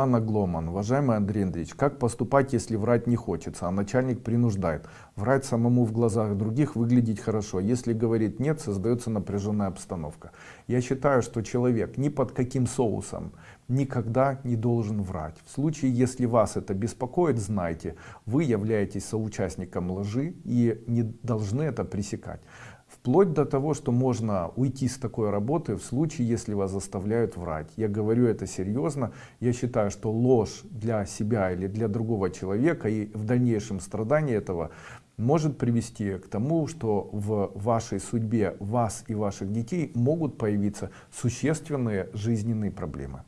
Анна Гломан, уважаемый Андрей Андреевич, как поступать, если врать не хочется, а начальник принуждает? Врать самому в глазах других, выглядеть хорошо. Если говорит нет, создается напряженная обстановка. Я считаю, что человек ни под каким соусом никогда не должен врать. В случае, если вас это беспокоит, знайте, вы являетесь соучастником лжи и не должны это пресекать. Вплоть до того, что можно уйти с такой работы в случае, если вас заставляют врать. Я говорю это серьезно. Я считаю, что ложь для себя или для другого человека и в дальнейшем страдание этого может привести к тому, что в вашей судьбе вас и ваших детей могут появиться существенные жизненные проблемы.